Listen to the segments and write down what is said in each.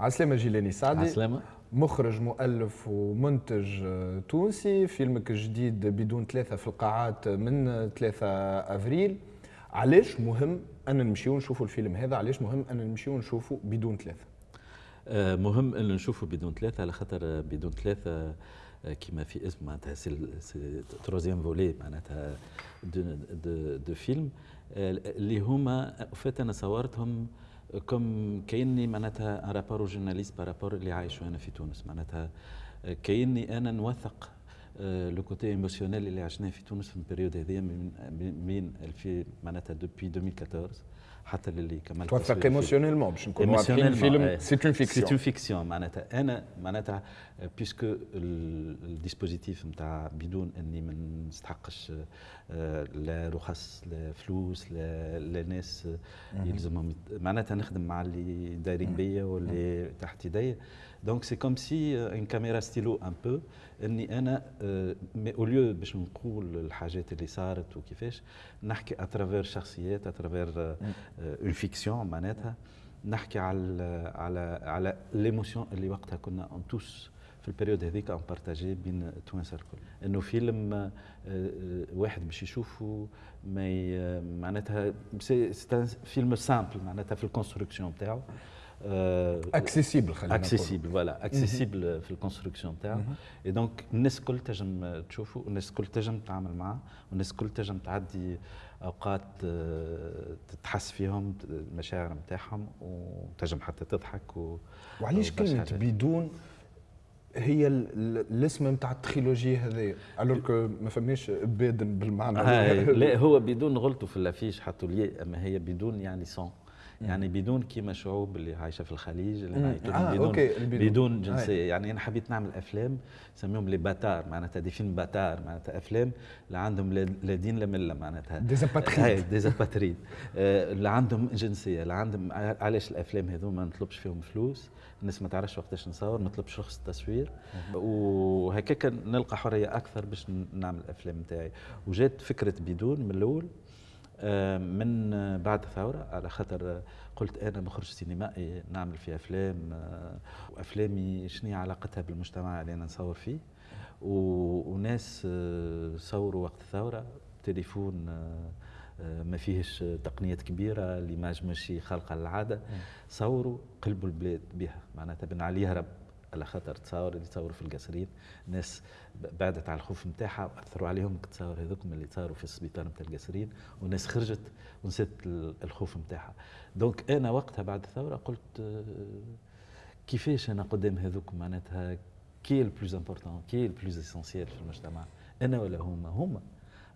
عسلامة جيلاني سعدي عسلامة. مخرج مؤلف ومنتج آه، تونسي. فيلمك الجديد بدون ثلاثة في القاعات من 3 أفريل. علاش مهم أن نمشيو نشوفوا الفيلم هذا؟ علاش مهم أن نمشيو نشوفوا بدون ثلاثة؟ آه، مهم أن نشوفوا بدون ثلاثة على خاطر بدون ثلاثة آه، كما في اسم معناتها c'est troisième volet معناتها de, de, de film. اللي هما فات أنا صورتهم comme كأني معناتها rapport journaliste par rapport اللي عايشه أنا في تونس. معناتها كأني أنا نوثق le côté émotionnel اللي عشناه في تونس في ال période هذه من من معناتها depuis 2014 حتى للي كمل توثق émotionnellement باش نكونوا واضحين الفيلم c'est une fiction c'est une fiction معناتها أنا معناتها puisque ال dispositif نتاع بدون اني ما نستحقش لا رخص لا فلوس لا, لا ناس يلزمهم معناتها نخدم مع اللي دايرين بيا واللي تحت يدي donc c'est comme si un caméra stylo un peu اني أنا mais au lieu باش نقول الحاجات اللي صارت وكيفاش نحكي à travers شخصيات à travers une fiction معناتها نحكي على على على l'émotion اللي وقتها كنا en tous في ال période هذيك on partageait بين التوانسه الكل إنه فيلم واحد باش يشوفه ما معناتها c'est film simple معناتها في ال construction نتاعو accessible خلينا accessible voilà accessible في ال construction نتاعو et donc الناس الكل تنجم تشوفه والناس الكل تنجم تتعامل معاه والناس الكل تنجم تعدي أوقات تتحس فيهم المشاعر نتاعهم وتنجم حتى تضحك و وعلاش كلمه بدون هي الاسم نتاع ال trilogie هذايا alors que ما فماش بادن بالمعنى. لا هو بدون غلطوا في ال affiche حطوا لي أما هي بدون يعني sans يعني بدون كيما شعوب اللي عايشة في الخليج اللي آه بدون okay. بدون. جنسية. يعني أنا حبيت نعمل أفلام نسميهم les bâtards معناتها des films bâtards معناتها أفلام اللي عندهم لا دين لا ملة معناتها. des apatrides des apatrides اللي عندهم جنسية اللي عندهم علاش الأفلام هذو ما نطلبش فيهم فلوس؟ الناس ما تعرفش وقتاش نصور ما نطلبش رخص التصوير وهكاك نلقى حرية أكثر باش نعمل الأفلام نتاعي. وجات فكرة بدون من الأول من بعد الثورة على خاطر قلت أنا مخرج سينمائي نعمل في أفلام وأفلامي شنو علاقتها بالمجتمع اللي أنا نصور فيه. وناس صوروا وقت الثورة تليفون ما فيهش تقنيات كبيرة اللي ما ماشي خالقه للعاده صوروا قلبوا البلاد بها. معناتها بن علي يهرب على خاطر تصاور اللي تصوروا في القصرين. الناس بعدت على الخوف نتاعها وأثروا عليهم. التصاور هذوكم اللي تصوروا في السبيطار نتاع القصرين والناس خرجت ونسيت الخوف نتاعها donc أنا وقتها بعد الثورة قلت كيفاش أنا قدام هذوك معناتها qui est plus important qui est plus essentiel في المجتمع؟ أنا ولا هما؟ هما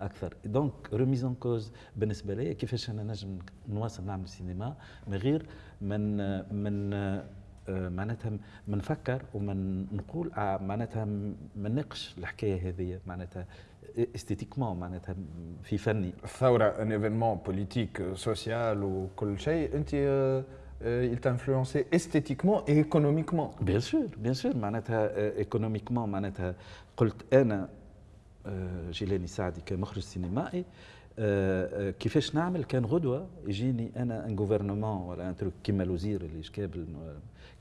أكثر. donc remise en cause بالنسبة لي كيفاش أنا نجم نواصل نعمل سينما من غير من من معناتها منفكر ومن نقول معناتها مناقش الحكاية هذه معناتها esthétiquement معناتها في يعني الثوره un événement politique social وكل شيء أنت il t'a influencé esthétiquement et économiquement. Bien sûr, bien sûr, معناتها économiquement معناتها قلت أنا جيلاني سعدي كمخرج سينمائي كيفاش نعمل؟ كان غدوة يجيني أنا un gouvernement ولا un truc كيما الوزير اللي شكابل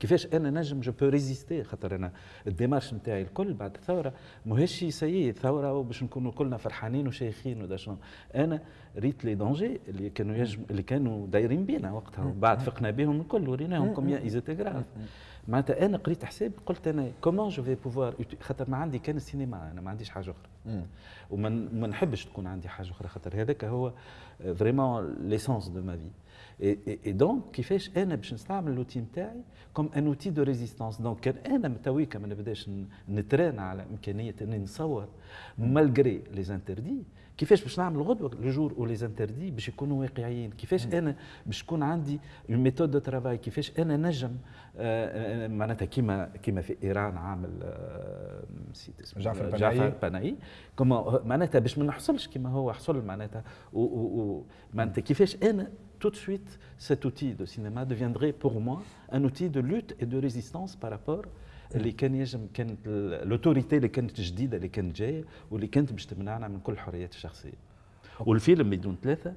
كيفاش أنا نجم je peux résister خاطر أنا ال démarche نتاعي الكل بعد الثورة. ماهيش سيء ثورة وباش نكونوا كلنا فرحانين وشيخين ودا شنو. أنا ريت les dangers اللي كانوا يجم اللي كانوا دايرين بينا وقتها. وبعد فقنا بهم الكل وريناهم comment ils étaient معناتها أنا قريت حساب قلت أنا comment je vais pouvoir خاطر ما عندي كان السينما أنا ما عنديش حاجة أخرى. وما نحبش تكون عندي حاجة أخرى خاطر هذاك هو vraiment l'essence de ma vie et donc كيفاش أنا باش نستعمل l'outil نتاعي comme un outil de résistance donc كان أنا tout cas ما نبداش نترانا على إمكانية إني نصور malgré les interdits كيفاش باش نعمل غدوة؟ le jour où باش يكونوا واقعيين. كيفاش أنا باش تكون عندي une méthode de travail كيفاش أنا نجم؟ آه معناتها كيما كيما في إيران عامل آه نسيت اسمه جعفر بناي جعفر بناي كما معناتها باش ما نحصلش كيما هو حصل معناتها. معناتها كيفاش أنا tout de suite, cet outil de cinéma deviendrait pour moi un outil de lutte et de résistance par rapport اللي كان يجم كانت ال autorité اللي كانت جديدة اللي كانت جاية واللي كانت باش تمنعنا من كل الحريات الشخصيه والفيلم بدون ثلاثة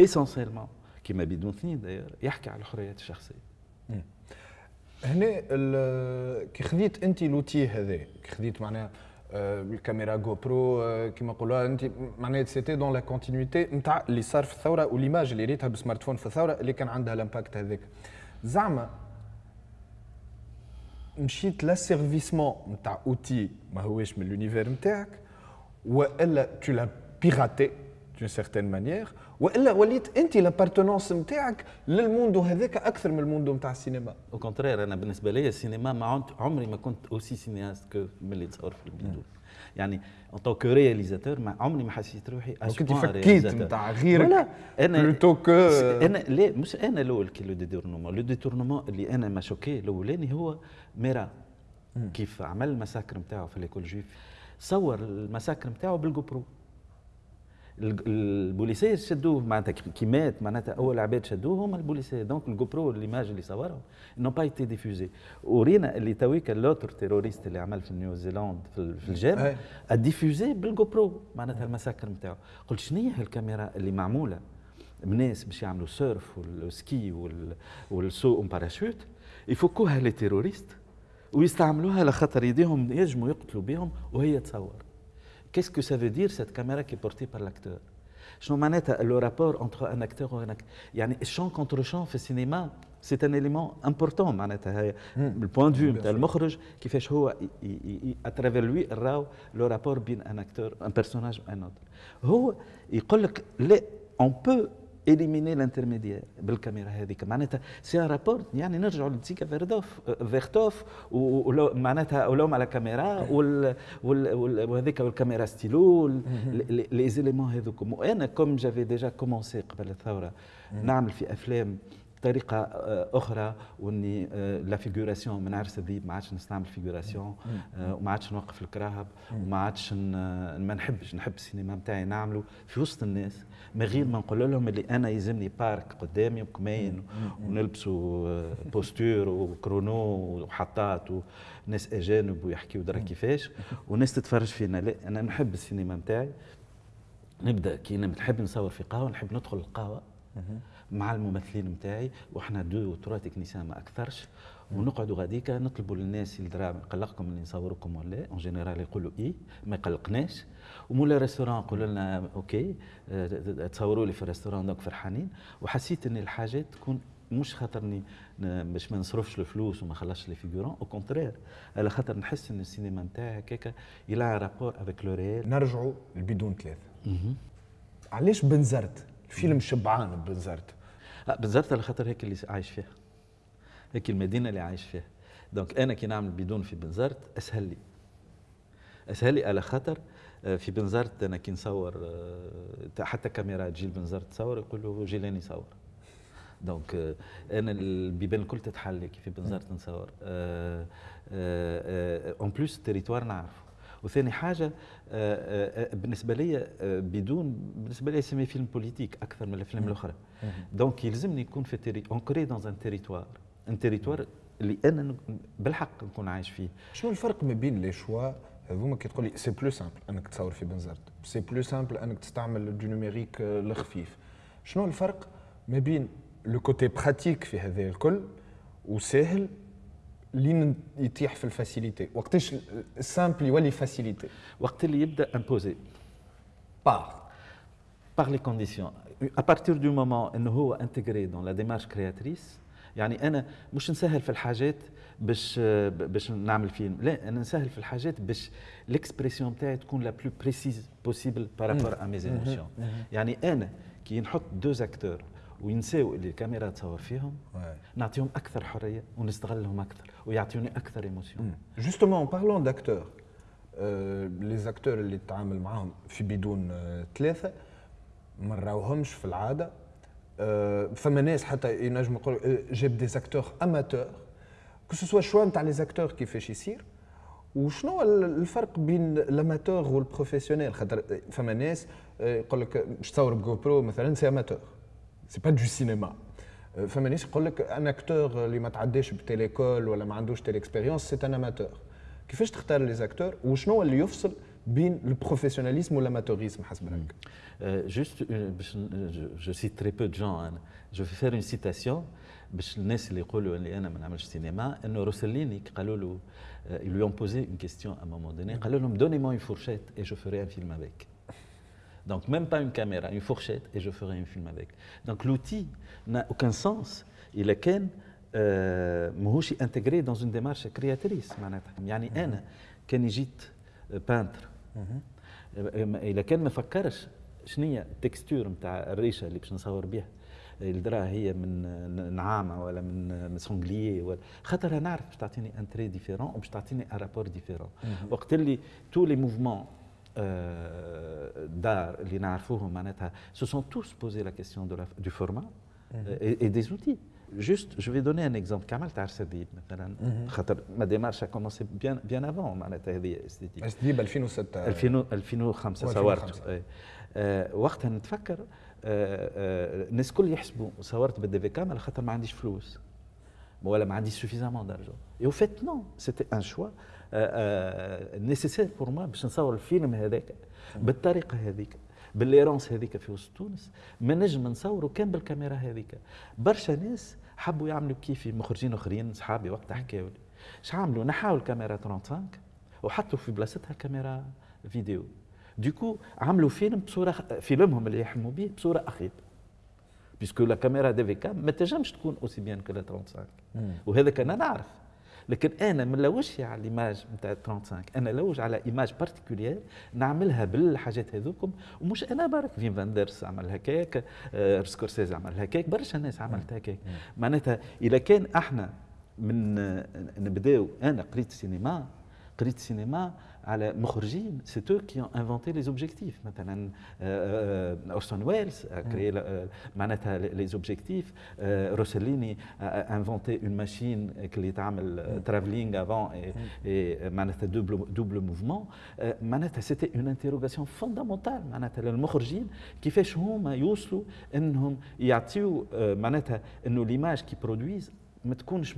essentiellement كما بدون اثنين داير يحكي على الحريات الشخصية. هنا كي خذيت انت l'outil هذا كي خذيت معناها آه، الكاميرا GoPro آه، كيما نقولوها انت معناها c'était dans la continuité نتاع اللي صار في الثورة و l'image اللي ريتها بال smartphone في الثورة اللي كان عندها ال impact هذاك زعما مشيت l'asservissement نتاع outil ما هوش من l'univers نتاعك والا تو لا بيراتي دون سيغتين مانيير والا وليت انت لابارتونونس نتاعك للموندو هذاك أكثر من الموندو نتاع السينما أو كونترير أنا بالنسبة لي السينما ما عمري ما كنت اوسي سينياست كو ملي تصور في البدون يعني ان كو رياليزاتور ما عمري ما حسيت روحي point فكيت. نتاع غيرك ولا أنا بلوتو كو أنا لا مش أنا الأول كي لو ديتورنمون لو ديتورنمون اللي أنا ما شوكي الأولاني هو ميرا. كيف عمل ال massacre نتاعو في l'école juive صور ال massacre نتاعو بال GoPro البوليسية شدوه معناتها كي مات معناتها أول عباد شدوه هما البوليسية. donc ال GoPro les images اللي صورهم n'ont pas été diffusées ورينا اللي tandis que l'autre terroriste اللي عمل في نيوزيلاند في, ال- في الجامع. Il l'a diffusé بال GoPro معناتها ال massacre نتاعو. قلت شنو هي هالكاميرا اللي معمولة؟ بناس باش يعملوا surf وال ski وال- وال saut parachute يفكوها les terroristes ويستعملوها لخاطر يديهم ينجموا يقتلوا بهم وهي تصور. Qu'est-ce que ça veut dire cette caméra qui est portée par l'acteur? شنو معناتها le rapport entre un acteur و un acteur. يعني ال champ contre-champ في السينما c'est un élément important معناتها هي ال point de vue نتاع المخرج كيفاش هو à travers lui راو le rapport بين un acteur un personnage و un autre هو يقول لك لا on peut éliminer l'intermédiaire بالكاميرا هذيك. معناتها c'est un rapport يعني نرجعوا لدزيغا فيرتوف فيرتوف و- ولو معناتها و l'homme à la caméra وال- وهذيك وال caméra stylo les éléments هذوكم. وأنا comme j'avais déjà commencé قبل الثورة نعمل في أفلام بطريقه آه، أخرى وإني آه، la figuration من عرس الذيب ما عادش نستعمل figuration آه، وما عادش نوقف الكراهب وما عادش ما نحبش نحب السينما نتاعي نعمله في وسط الناس من غير ما نقول لهم اللي أنا يلزمني بارك قدامي وكمين ونلبسوا بوستور وكرونو وحطات وناس أجانب ويحكيوا درا كيفاش وناس تتفرج فينا. لا أنا نحب السينما نتاعي نبدأ كي نحب نصور في قهوة نحب ندخل القهوة. مع الممثلين نتاعي وحنا deux trois techniciens ما أكثرش. ونقعدوا غاديكا نطلبوا للناس اللي درا يقلقكم اللي نصوركم ولا en général يقولوا إي ما يقلقناش. ومولا restaurant يقولوا لنا OK آه، تصوروا لي في ال restaurant donc فرحانين. وحسيت إن الحاجات تكون مش خاطرني باش ما نصرفش الفلوس وما خلصش les figurants au contraire على خاطر نحس إن السينما نتاعي هكاكا elle a rapport avec le réel نرجعوا لبدون ثلاثة. علاش بنزرت؟ الفيلم شبعان بنزرت لا بالذات على خاطر هيك اللي عايش فيها. هيك المدينة اللي عايش فيها. donc أنا كي نعمل بدون في بنزرت أسهل لي. أسهل لي على خاطر آه، في بنزرت أنا كي نصور آه، حتى كاميرا تجي بنزرت تصور يقولوا جيلاني صور donc آه، أنا البيبان الكل تتحل كي في بنزرت نصور. En plus ال territoire نعرفه. وثاني حاجة آه، آه، آه، بالنسبة لي بدون بالنسبة لي c'est mon film politique أكثر من الأفلام الأخرى. donc يلزمني يكون في très ancré dans un territoire un territoire اللي أنا بالحق نكون عايش فيه. شنو الفرق ما بين les choix هذوما كي تقول لي c'est plus simple أنك تصور في بنزرت. c'est plus simple أنك تستعمل du numérique الخفيف شنو الفرق ما بين le côté pratique في هذا الكل وسهل لين يطيح في ال facilité. وقتاش ال simple يولي facilité؟ وقت اللي يبدأ imposé par par les conditions. À partir du moment انه هو intégré dans la démarche créatrice يعني أنا مش نسهل في الحاجات باش باش نعمل فيلم. لا أنا نسهل في الحاجات باش l'expression بتاعي تكون la plus précise possible par rapport à mes émotions يعني أنا كي نحط des acteurs وينساو اللي الكاميرا تصور فيهم نعطيهم أكثر حرية ونستغلهم أكثر ويعطيوني أكثر émotions justement parlons d'acteurs les acteurs اللي تتعامل معاهم في بدون آه، ثلاثة ما نراوهمش في العادة. آه، فما ناس حتى ينجم يقولوا آه، جاب des acteurs amateurs que ce soit choix نتاع les acteurs كيفاش يصير وشنو هو الفرق بين ال amateur وال professionnel خاطر فما ناس يقول لك باش تصور ب GoPro مثلا c'est amateur c'est pas du cinéma فما ناس يقول لك un acteur اللي ما تعداش ب telle école ولا ما عندوش telle expérience c'est un amateur كيفاش تختار les acteurs وشنو هو اللي يفصل بين ال professionnalisme وال amateurisme حسب رايك Euh, juste, une- باش ن- je, je cite très peu de gens. أنا. Je vais faire une citation باش الناس اللي يقولوا اللي أنا ما نعملش سينما انه روسليني كي قالوا له euh, ils lui ont posé une question à un moment donné قالوا لهم donnez-moi une fourchette et je ferai un film avec. Donc même pas une caméra, une fourchette et je ferai un film avec. Donc l'outil n'a aucun sens. Il est كان آه، ماهوش intégré dans une démarche créatrice معناتها يعني أنا كان جيت peintre اذا كان ما فكرش شنو هي ال texture نتاع الريشه اللي باش نصور بها الدرا هي من نعامه ولا من من sanglier ولا خاطر نعرف باش تعطيني un trait différent وباش تعطيني un rapport différent وقت اللي tous les mouvements d'art اللي نعرفوهم معناتها se sont tous posé la question de du format et, et des outils. Juste, je vais donner un exemple. كما عرس الذيب مثلا خاطر ma démarche a commencé bien bien avant معناتها هذه استديد بس دي ب 2006 2000 2005 و صورت 2005. إيه. آه وقتها نتفكر آه آه الناس الكل يحسبوا صورت بال DV cam على خاطر ما عنديش فلوس ولا ما عنديش suffisamment d'argent et en fait non c'était un choix nécessaire pour moi باش نصور الفيلم هذاك بالطريقة هذيك ب l'errance هذيك في وسط تونس ما نجم نصوروا كان بالكاميرا هذيك. برشا ناس حبوا يعملوا كيفي مخرجين آخرين صحابي وقتها حكاوا لي. اش عملوا؟ نحاوا الكاميرا 35 وحطوا في بلاصتها كاميرا فيديو. donc عملوا فيلم بصورة فيلمهم اللي يحلموا به بصورة اخيب parce que la caméra DVCAM ما تنجمش تكون aussi bien que la 35 وهذا كان نعرف. لكن أنا ما نلوجش على ال image نتاع 35 أنا نلوج على image particulière نعملها بالحاجات هذوكم. ومش أنا برك فين فاندرس عمل هكاك آه، سكورسيز عمل هكاك برشا ناس عملت هكاك. معناتها إذا كان أحنا من نبداو أنا قريت سينما قريت سينما على مخرجين c'est eux qui ont inventé les objectifs. مثلا اورسون ويلز créé معناتها les objectifs روسليني inventé une machine اللي تعمل travelling avant معناتها double double mouvement معناتها c'était une interrogation fondamentale معناتها للمخرجين كيفاش هما يوصلوا انهم يعطيو آه، معناتها انه l'image qu'ils produisent ما تكونش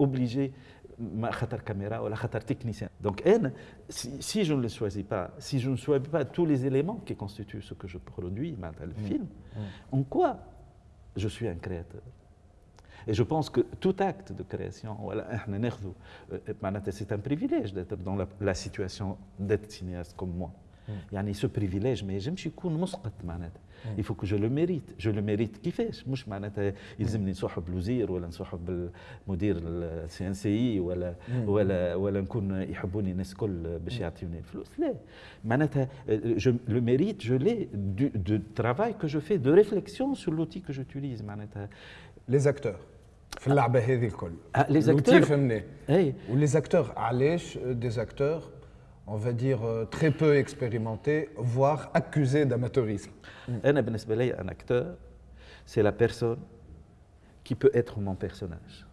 obligée ما خاطر كاميرا ولا خاطر تكنيسيان دونك انا si, si je ne le choisis pas si je ne choisis pas tous les éléments qui constituent ce que je produis معناتها le film en quoi je suis un créateur Et je pense que tout acte de création, voilà, احنا ناخذه آه، معناتها c'est un privilège d'être dans la, la situation d'être cinéaste comme moi. يعني ce privilège ما ينجمش يكون مسقط معناتها que je le mérite. Je le mérite كيفاش مش معناتها يلزمني نصاحب الوزير ولا نصاحب بالمدير ال CNC ولا ولا ولا نكون يحبوني الناس الكل باش يعطيوني الفلوس لا معناتها mérite je l'ai du, du travail que je fais de réflexion sur l'outil que j'utilise معناتها لي زاكتور في اللعبه هذه الكل الوتي acteurs- فهمناه اي ولي زاكتور علاش دي زاكتور on va dire euh, très peu expérimentés voire accusés d'amateurisme. أنا بالنسبة لي un acteur c'est la personne qui peut être mon personnage.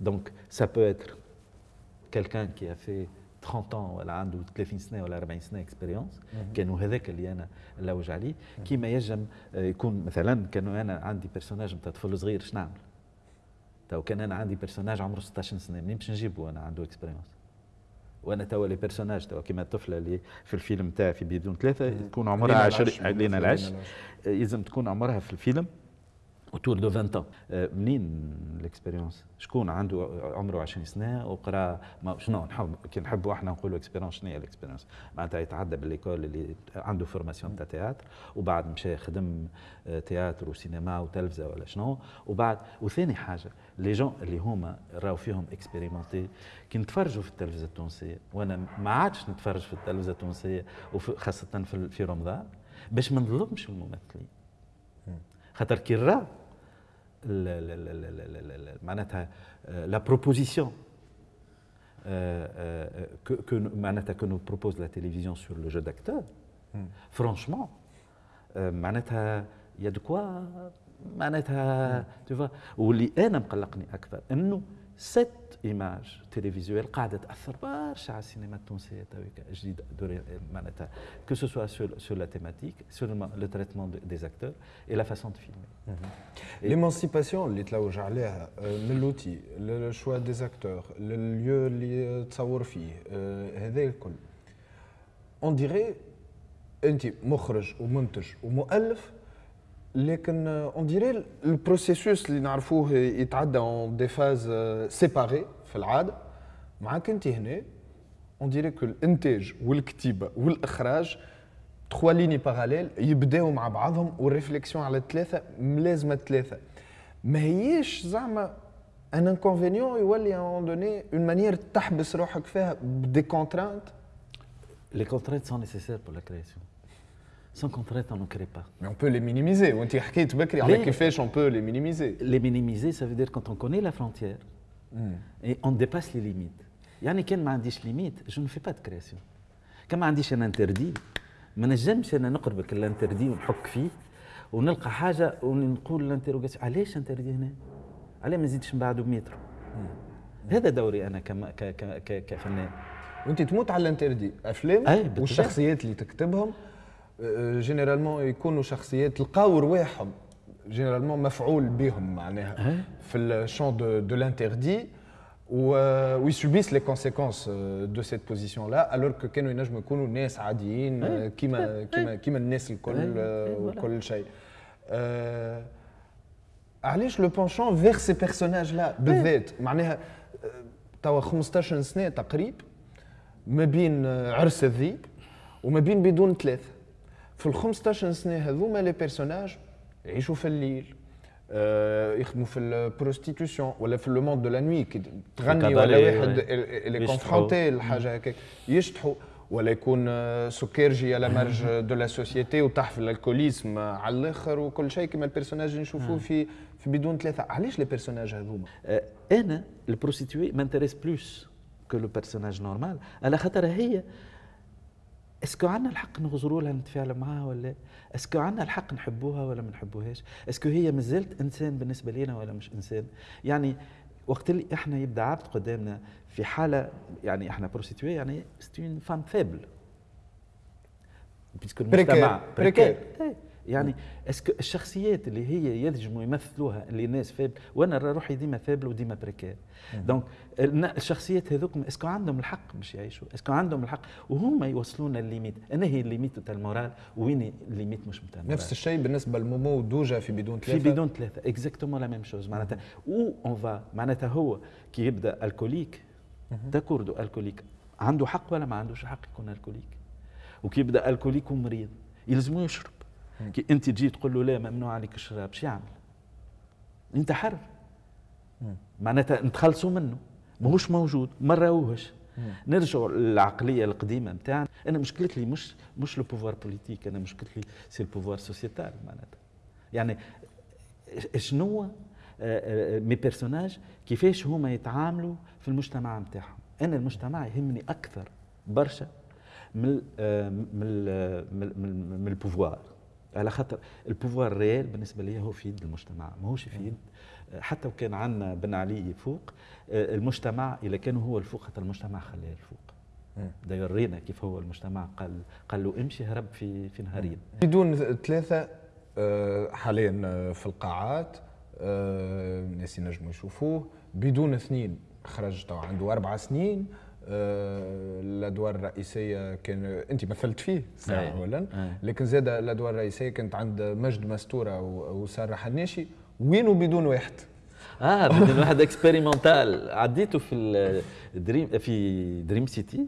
Donc ça peut être quelqu'un qui a fait 30 ans ولا عنده 30 سنه ولا 40 سنه expérience كانوا هذاك اللي أنا نلوج عليه كيما يجم آه، يكون مثلا كانوا أنا عندي personnage نتاع طفل صغير شنو نعمل؟ تو كان أنا عندي personnage عمره 16 سنه منين باش نجيبه أنا عنده expérience وأنا توا les personnages توا كيما الطفلة اللي في الفيلم تاعي في بدون ثلاثة تكون عمرها لينا 20 العش. لينا العش. يلزم تكون عمرها في الفيلم autour de 20 ans. آه، منين ال expérience شكون عنده عمره 20 سنة وقرأ ما شنو نحب كي نحبوا إحنا نقولوا expérience شنو هي ال expérience معناتها يتعدى ب l'école اللي عنده formation تاع théâtre وبعد مشى خدم آه، théâtre وسينما وتلفزة ولا شنو. وبعد وثاني حاجة les jeunes اللي هما راهو فيهم expérimentés كي نتفرجوا في التلفزة التونسية وأنا ما عادش نتفرج في التلفزة التونسية وخاصه في في رمضان باش ما نظلمش الممثلين. خاطر كي راه معناتها لا بروبوزيسيون que, que nous- معناتها que nous propose la télévision sur le jeu d'acteur franchement euh, معناتها يا دو كوا معناتها tu vois واللي انا مقلقني اكثر انه cette إيماج تيليفيزيوال قاعدة تأثر برشا على السينما التونسية تويكا جديده معناتها que ce soit sur la thématique sur le traitement des acteurs et la façon de filmer l'émancipation اللي تلوج عليها من l'outil لل choix des acteurs لل lieu اللي تصور فيه هذا الكل on dirait انت مخرج ومنتج ومؤلف لكن on dirait ال processus اللي نعرفوه يتعدى en des phases séparées في العادة. معاك أنت هنا؟ on dirait que الانتاج والكتيبة والإخراج trois lignes parallèles يبداو مع بعضهم وال réflexion على الثلاثة ملازمة الثلاثة. ما هيش زعما un inconvénient يولي une donnée une manière تحبس روحك فيها ب des contraintes les contraintes sont nécessaires pour la création Sans contrainte, on ne crée pas. Mais on peut les minimiser. On t'a dit Bekri, avec fait, on peut les minimiser. Les minimiser, ça veut dire quand on connaît la frontière mm. et on dépasse les limites. يعني كان ما عنديش limites je ne fais pas création كان ما عنديش أنا interdit ما نجمش أنا نقربك ال interdit ونحك فيه ونلقى حاجة ونقول ال interrogation علاش interdit هنا؟ علاش ما نزيدش من بعده بمتر؟ هذا دوري أنا كما كفنان وانت تموت على ال interdit افلام والشخصيات اللي تكتبهم généralement يكونوا شخصيات لقاو رواحهم généralement مفعول بهم معناها في ال champ de, de l'interdit وي subissent les conséquences de cette position-là alors que كانوا ينجموا يكونوا ناس عاديين كيما كيما كيما الناس الكل وكل شيء. علاش le penchant vers ces personnages-là بالذات معناها توا 15 سنة تقريب ما بين عرس الذيب وما بين بدون ثلاثة في ال 15 سنة هذوما les personnages يعيشوا في الليل آه يخدموا في ال prostitution ولا في le monde de la nuit كي تغني ولا واحد اللي confronté لحاجة هكاك. يشطحوا ولا يكون سكرجي على marge de la société وتحفل ال alcoolisme على الآخر وكل شيء كما ال personnage اللي نشوفوه في في بدون ثلاثة. علاش les personnages هذوما؟ أنا ال prostituée m'intéresse plus que le personnage normal على خاطر هي est-ce que عندنا الحق نغزروا لها نتفاعل معها ولا est-ce que عندنا الحق نحبوها ولا ما نحبوهاش؟ est-ce que هي مازالت إنسان بالنسبة لنا ولا مش إنسان؟ يعني وقت اللي إحنا يبدأ عبد قدامنا في حالة يعني إحنا prostituée يعني c'est une femme faible parce que المجتمع précaire يعني est-ce que الشخصيات اللي هي ينجموا يمثلوها اللي الناس faibles وأنا روحي ديما faible وديما précaire. donc الشخصيات هذوك est-ce que عندهم الحق باش يعيشوا est-ce que عندهم الحق وهما يوصلونا ال limite. أنا هي الليميت تاع ال morale وين ال limite مش نتاع نفس الشيء بالنسبة لمومو ودوجا في بدون ثلاثة. في بدون ثلاثة exactement la même chose معناتها où on va معناتها هو كي يبدأ alcoolique d'accord alcoolique عنده حق ولا ما عندوش حق يكون alcoolique وكي يبدأ alcoolique ومريض يلزمو يشرب. كي انت تجي تقول له لا ممنوع عليك الشراب شو يعمل؟ انت حر. معناتها نتخلصوا منه. ماهوش موجود ما نراوهش نرجعوا للعقلية القديمة نتاعنا. أنا مشكلتي مش مش le pouvoir politique أنا مشكلتي c'est ال pouvoir sociétal معناتها. يعني شنو؟ mes آه، آه، personnages كيفاش هما يتعاملوا في المجتمع نتاعهم. أنا المجتمع يهمني أكثر برشا من آه، من من, من ال pouvoir على خاطر البوفوار ريال بالنسبة لي هو في يد المجتمع ماهوش في يد. حتى وكان عندنا بن علي فوق آه، المجتمع اذا كان هو الفوق حتى المجتمع خلاه الفوق. دا يورينا كيف هو المجتمع قال قال له امشي هرب في في نهارين. بدون ثلاثة آه، حاليا آه، في القاعات الناس ينجموا يشوفوه. بدون اثنين خرج عنده أربع سنين. الأدوار الرئيسية كان أنت مثلت فيه ساعه اولا. لكن زاد الأدوار الرئيسية كانت عند مجد مستوره وسارة حناشي وين وبدون واحد؟ آه بدون واحد expérimental عديته في Dream في Dream City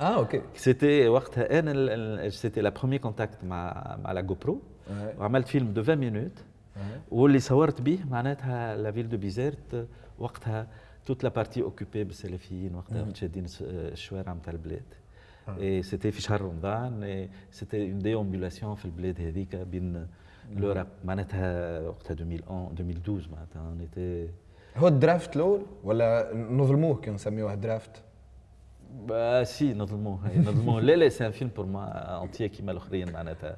آه okay. c'était وقتها أنا c'était le premier contact مع مع لا جو برو وعملت فيلم de 20 minutes واللي صورت به معناتها la ville de Bizerte وقتها toute la partie occupée بالسلفيين وقتها متشادين الشوارع نتاع البلاد اي c'était في شهر رمضان c'était une déambulation في البلاد هذيك بين l'Europe معناتها وقتها 2011 2012 معناتها اون هو ال draft الأول ولا نظلموه كي نسميوه draft؟ Bah si نظلموه نظلموه لا لا c'est un film pour moi entier كيما الأخرين معناتها.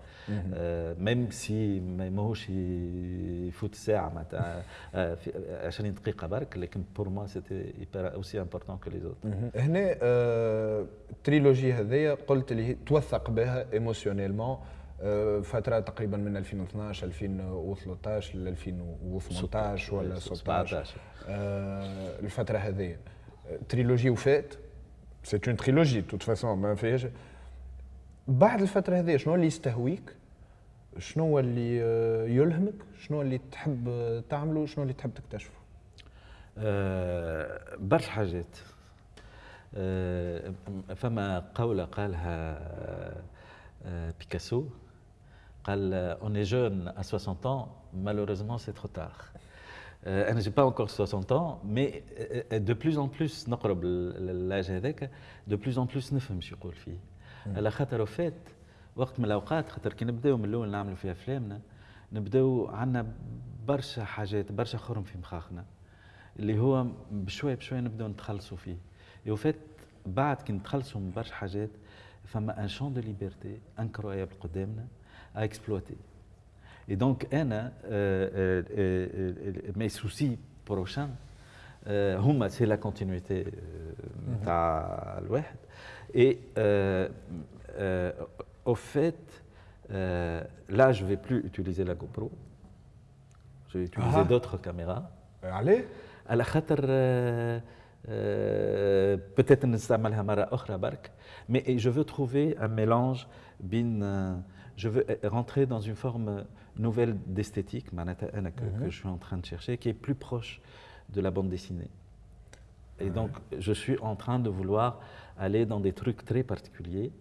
même si ماهوش يفوت ساعة معناتها. 20 دقيقه برك لكن pour moi c'était aussi important que les autres هنا ال trilogie هذيا قلت اللي توثق بها émotionnellement فترة تقريبا من 2012 2013 ل 2018 ولا 16 الفترة هذه trilogie وفات. c'est une trilogie toute façon ما فيهاش بعد الفترة هذه شنو اللي يستهويك؟ شنو اللي يلهمك؟ شنو اللي تحب تعمله؟ شنو اللي تحب تكتشفه؟ أه برشا حاجات. أه فما قولة قالها أه بيكاسو قال on est jeune à 60 ans malheureusement c'est trop tard. Euh, أنا j'ai pas encore 60 ans mais de plus en plus نقرب اللاج هذاك de plus en plus نفهم شو يقول فيه. على خاطر فات وقت من الأوقات خاطر كي نبداو من الأول نعملوا في أفلامنا نبداو عندنا برشا حاجات برشا خرم في مخاخنا اللي هو بشوي بشوي نبداو نتخلصوا فيه. وفات بعد كي نتخلصوا من برشا حاجات فما un champ de liberté incroyable قدامنا à exploiter Et donc, أنا mes soucis prochains هما c'est la continuité تاع الواحد et au fait là je vais plus utiliser la GoPro je vais utiliser d'autres caméras عليه على خاطر peut-être نستعملها مرة أخرى برك mais je veux trouver un mélange بين je veux rentrer dans une forme nouvelle d'esthétique que, que je suis en train de chercher, qui est plus proche de la bande dessinée. Et donc, je suis en train de vouloir aller dans des trucs très particuliers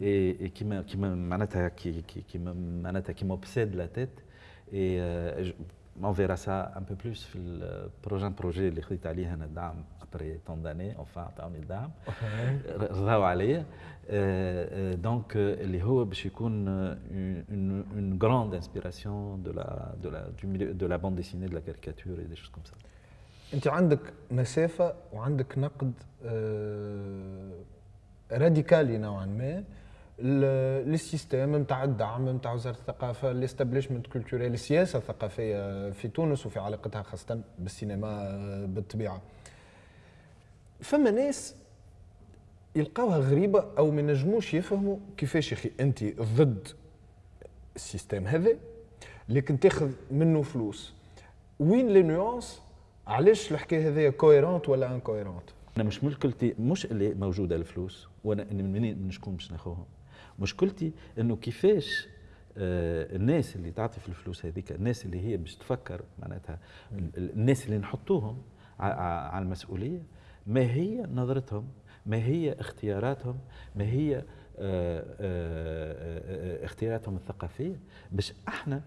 et, et qui m'obsèdent qui, qui, qui, qui la tête. Et euh, on verra ça un peu plus في البروجين بروجي اللي خديت عليه انا الدعم ابري طون داني اونفان عطاوني الدعم رضاو عليا دونك اللي هو باش يكون اون grande inspiration de la de la du milieu de la bande dessinée de la caricature et des choses comme ça. انت عندك مسافه وعندك نقد راديكالي نوعا ما لل système نتاع الدعم نتاع وزارة الثقافة ال establishment culturel السياسة الثقافيه في تونس وفي علاقتها خاصة بالسينما بالطبيعة. فما ناس يلقاوها غريبة أو ما ينجموش يفهموا كيفاش يا أخي أنت ضد ال système هذا لكن تاخذ منه فلوس. وين les nuances؟ علاش الحكاية هذه cohérente ولا incohérente أنا مش مشكلتي مش اللي موجودة الفلوس وأنا منين شكون باش ناخذهم مشكلتي إنه كيفاش آه الناس اللي تعطي في الفلوس هذيك الناس اللي هي باش تفكر معناتها الناس اللي نحطوهم على المسؤولية ما هي نظرتهم ما هي اختياراتهم ما هي آه، آه، اختياراتهم الثقافية. باش إحنا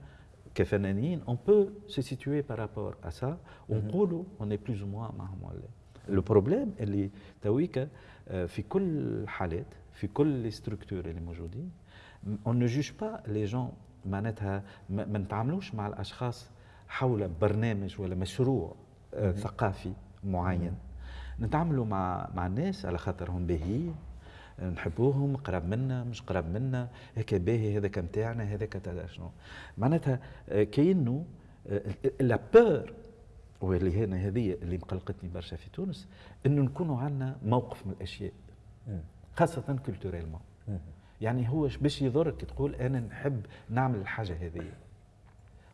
كفنانين on peut se situer par rapport à ça ونقولوا en plus ou moins معهم ولا le problème اللي تويكا في كل الحالات في كل les structures اللي موجودين. on ne juge pas les gens معناتها ما نتعاملوش مع الأشخاص حول برنامج ولا مشروع ثقافي معين. نتعاملوا مع مع الناس على خاطرهم باهيين نحبوهم قراب منا مش قراب منا هيك باهي هذاك نتاعنا هذاك شنو. معناتها آه، كاينو la peur واللي هنا هذه اللي مقلقتني برشا في تونس إنه نكونوا عندنا موقف من الأشياء. خاصة culturellement يعني هو باش يضرك تقول أنا نحب نعمل الحاجة هذه.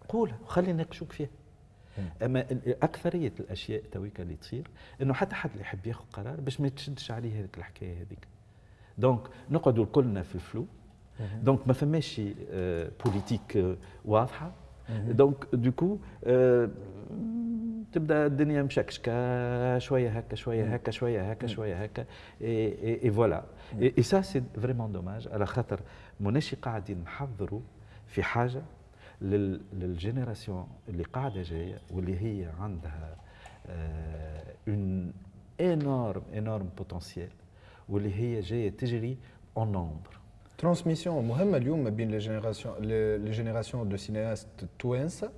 قولها وخلي نناقشوك فيها. أما أكثرية الأشياء تويكا اللي تصير إنه حتى حد اللي يحب ياخذ قرار باش ما تشدش عليه هذيك الحكاية هذيك. donc نقعدوا كلنا في ال flou. donc ما فماش politique آه، واضحة. donc du coup آه، تبدأ الدنيا مشكشكه شوية هكا شوية هكا شوية هكا شوية هكا et voilà. Et ça c'est vraiment dommage على خاطر موناشي قاعدين نحضروا في حاجة لل génération اللي قاعدة جاية واللي هي عندها un énorme énorme potentiel واللي هي جاية تجري un nombre transmission مهمة اليوم ما بين les générations les générations de cinéastes توانسه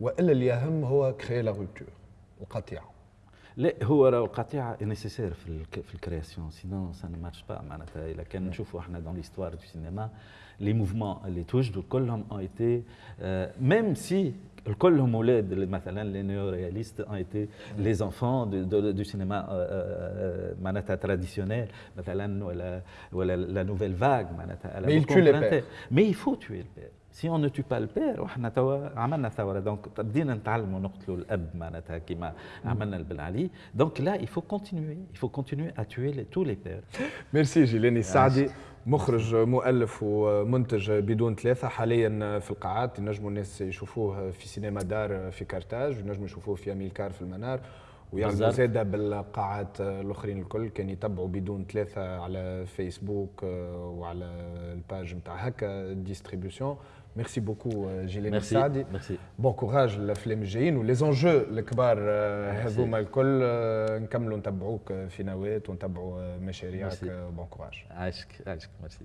وإلا اللي أهم هو créer la rupture القطيعة. لا هو راهو القطيعة nécessaire في في ال création sinon ça ne marche pas معناتها اذا كان نشوفوا إحنا dans l'histoire du cinéma les mouvements اللي توجدوا كلهم ont été même si كلهم أولاد مثلا les néo-réalistes ont été les enfants du cinéma معناتها traditionnel مثلا ولا ولا la nouvelle vague معناتها mais il faut tuer ال père si on ne tue pas ال père وحنا توا عملنا ثورة. donc بدينا نتعلموا نقتلوا الأب معناتها كيما عملنا البن علي. donc là il faut continuer il faut continuer à tuer tous les pères ميرسي جيلاني السعدي مخرج مؤلف ومنتج بدون ثلاثة. حاليا في القاعات ينجموا الناس يشوفوه في سينما دار في كارتاج ينجموا يشوفوه في أميلكار في المنار. ويعرضوا زادة بالقاعات الأخرين الكل. كان يتبعوا بدون ثلاثة على فيسبوك وعلى ال page نتاع Hakka Distribution merci beaucoup جيلاني السعدي merci bon courage الافلام الجايين ولي الكبار هذوما الكل نكملوا نتبعوك في نواه ونتبعوا مشاريعك بون كوراج عاشك عاشك ميرسي